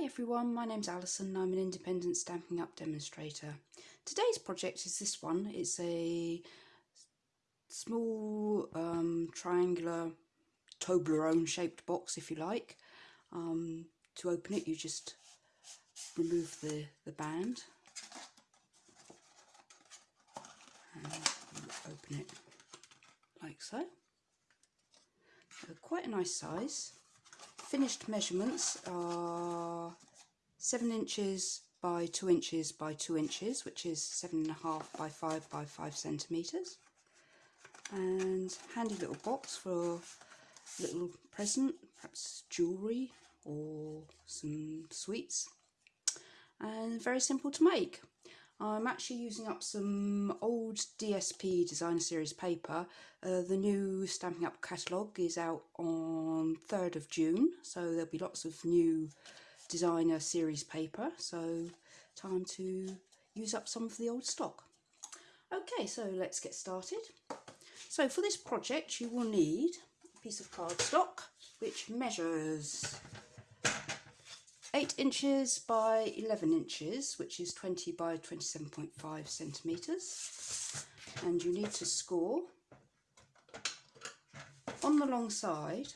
Hi everyone, my name's Alison I'm an independent Stampin' Up demonstrator. Today's project is this one. It's a small um, triangular Toblerone shaped box if you like. Um, to open it you just remove the, the band and open it like so. so quite a nice size finished measurements are 7 inches by 2 inches by 2 inches, which is 7.5 by 5 by 5 centimetres. And handy little box for a little present, perhaps jewellery or some sweets. And very simple to make. I'm actually using up some old DSP Designer Series paper. Uh, the new Stampin' Up catalogue is out on 3rd of June, so there'll be lots of new Designer Series paper, so time to use up some of the old stock. Okay, so let's get started. So for this project you will need a piece of cardstock which measures 8 inches by 11 inches, which is 20 by 27.5 centimetres. And you need to score on the long side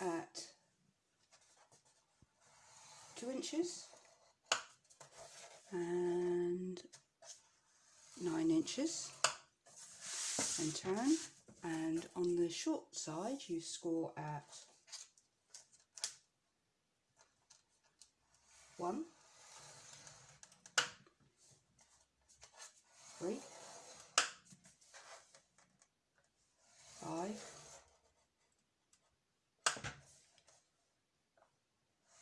at 2 inches and 9 inches and turn and on the short side you score at one, three, five,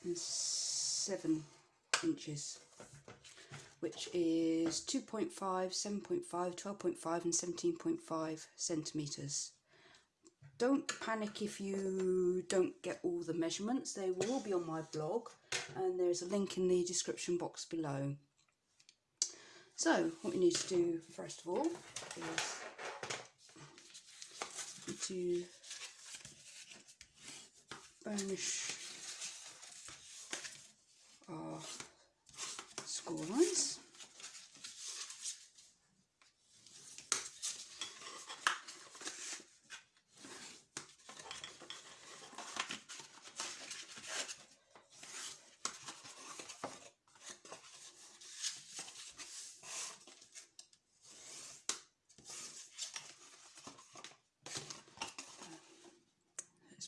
and seven inches which is 2.5, 7.5, 12.5 and 17.5 centimetres. Don't panic if you don't get all the measurements, they will all be on my blog and there's a link in the description box below. So what you need to do first of all is to burnish our score lines.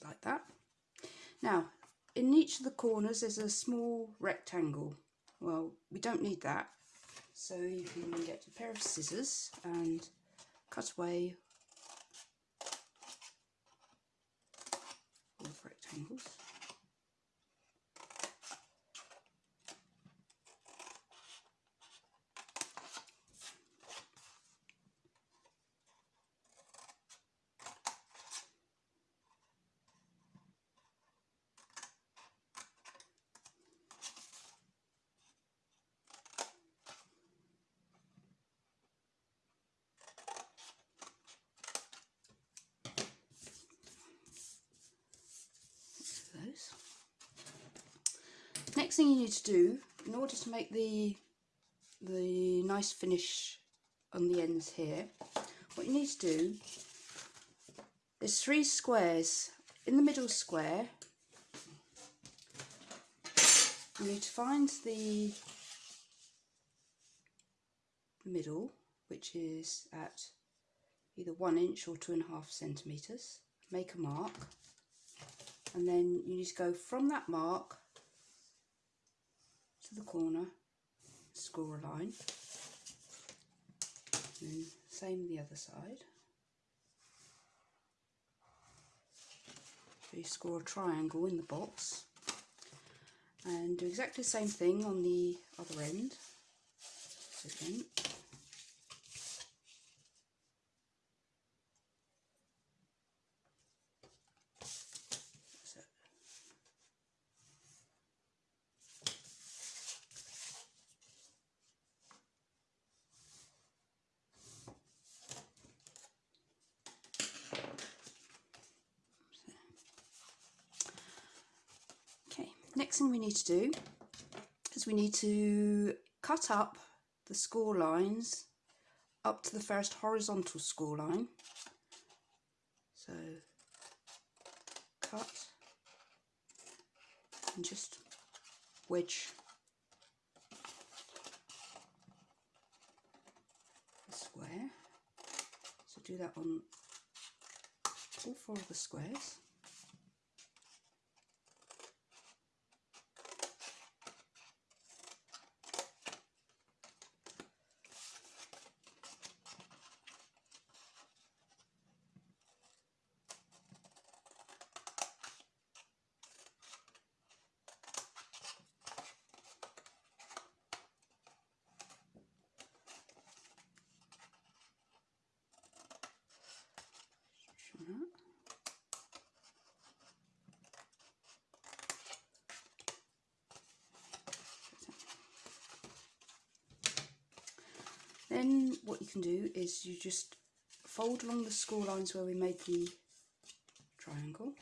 like that. Now, in each of the corners there's a small rectangle. Well, we don't need that. So you can get a pair of scissors and cut away all the rectangles. Thing you need to do, in order to make the, the nice finish on the ends here, what you need to do, there's three squares. In the middle square, you need to find the middle, which is at either one inch or two and a half centimetres. Make a mark, and then you need to go from that mark to the corner, score a line, and same the other side. So you score a triangle in the box and do exactly the same thing on the other end. So again, Next thing we need to do is we need to cut up the score lines up to the first horizontal score line. So cut and just wedge the square. So do that on all four of the squares. Then what you can do is you just fold along the score lines where we made the triangle.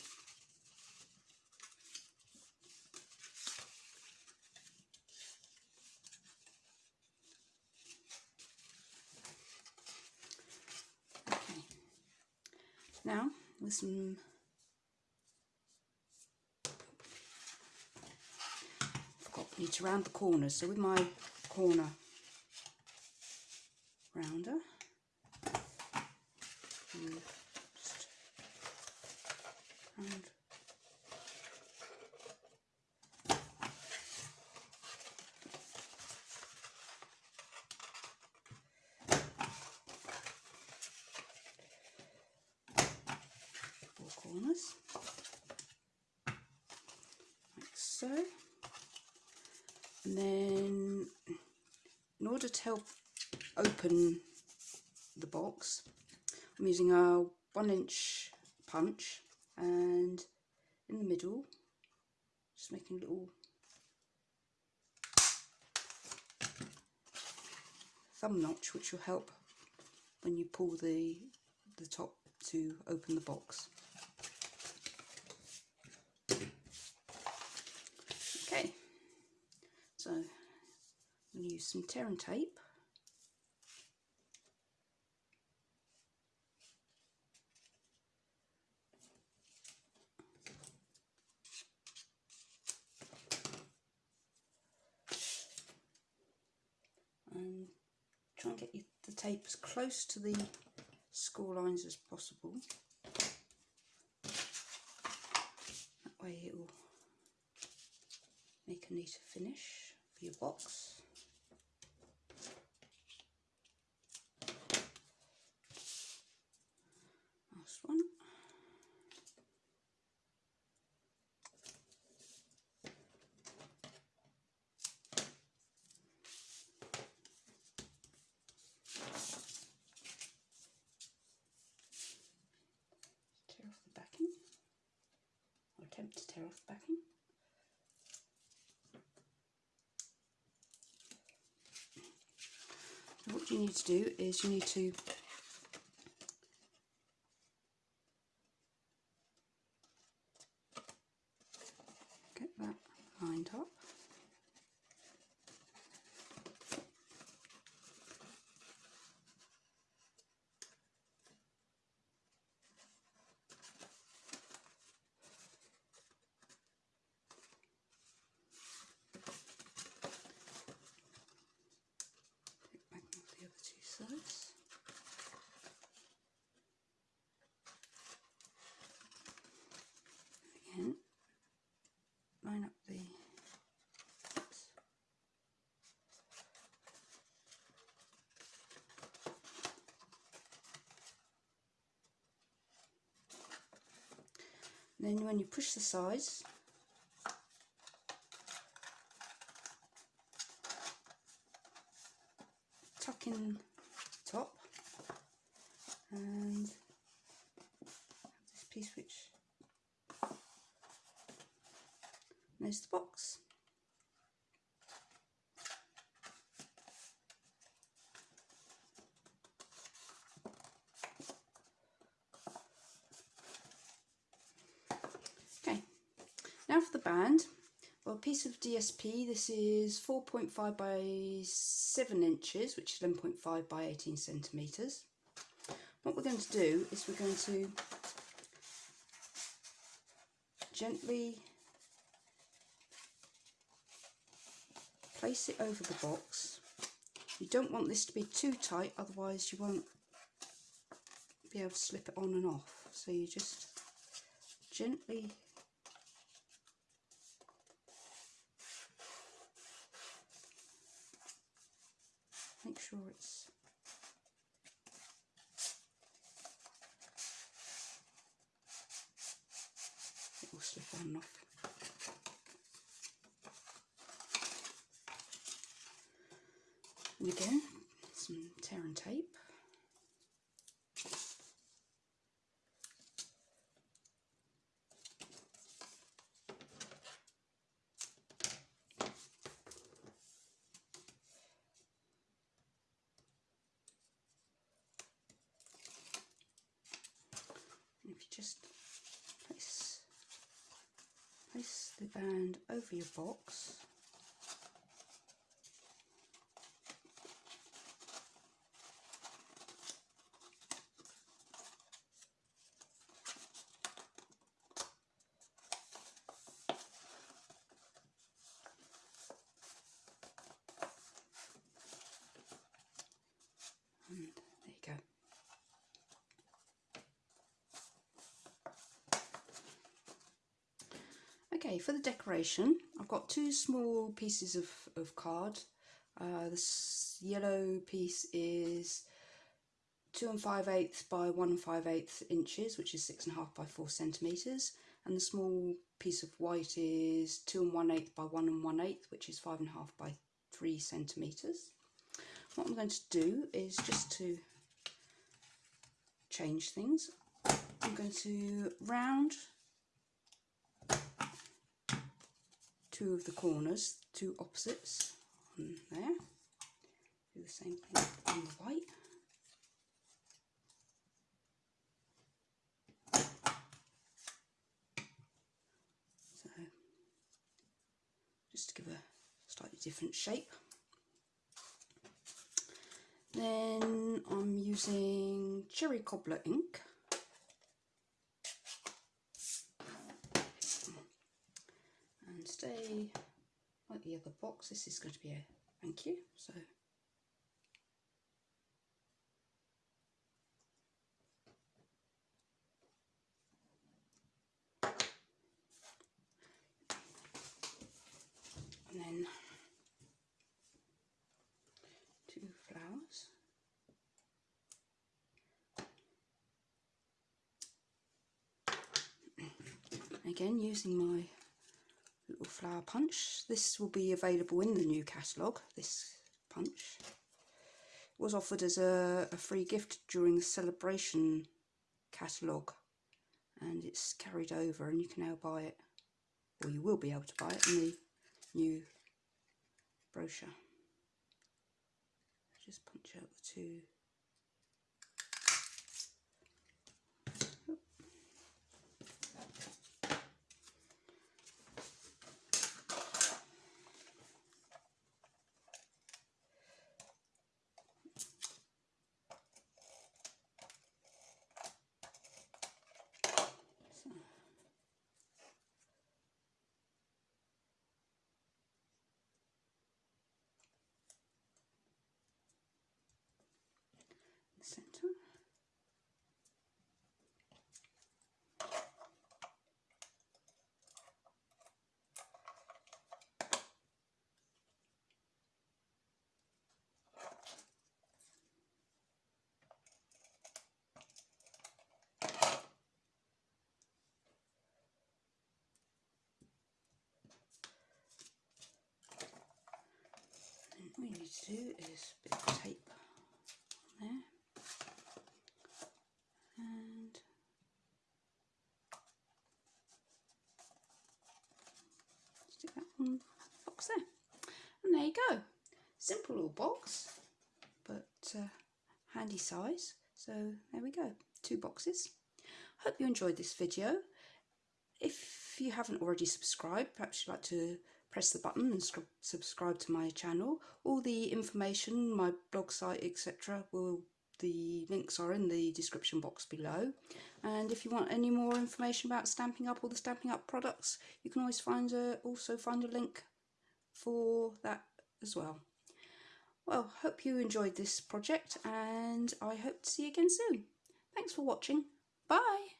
Okay. Now with some forgot need to round the corners. So with my corner rounder. And just round. Four corners, like so. And then, in order to help open the box. I'm using a one inch punch and in the middle just making a little thumb notch which will help when you pull the the top to open the box. Okay, so I'm going to use some tear and tape and try and get the tape as close to the score lines as possible. That way it will make a neater finish your box. Last one. tear off the backing or attempt to tear off the backing. So what you need to do is you need to get that lined up. back off the other two sides. Again, line up the then when you push the sides tuck in top and this piece which there's the box. Okay, now for the band. Well, a piece of DSP, this is 4.5 by 7 inches, which is 11.5 by 18 centimetres. What we're going to do is we're going to gently place it over the box. You don't want this to be too tight, otherwise you won't be able to slip it on and off. So you just gently make sure it's it will slip on and off. And again, some tear and tape. And if you just place, place the band over your box, and there you go. Okay, for the decoration, I've got two small pieces of, of card. Uh, this yellow piece is two and five eighths by one and five eighths inches, which is six and a half by four centimeters, and the small piece of white is two and one eighth by one and one eighth, which is five and a half by three centimeters. What I'm going to do is just to change things. I'm going to round two of the corners, two opposites on there. Do the same thing on the white. So just to give a slightly different shape. Then I'm using Cherry Cobbler ink. And stay like the other box, this is going to be a thank you. So and then two flowers. Again, using my flower punch. This will be available in the new catalogue, this punch. It was offered as a, a free gift during the celebration catalogue and it's carried over and you can now buy it, or you will be able to buy it in the new brochure. Just punch out the two You need to do is a bit of tape on there and stick that on the box there. And there you go. Simple little box, but uh, handy size. So there we go, two boxes. Hope you enjoyed this video. If you haven't already subscribed, perhaps you'd like to press the button and subscribe to my channel. All the information, my blog site, etc. will the links are in the description box below and if you want any more information about Stampin' Up all the Stampin' Up products you can always find a also find a link for that as well well hope you enjoyed this project and I hope to see you again soon thanks for watching bye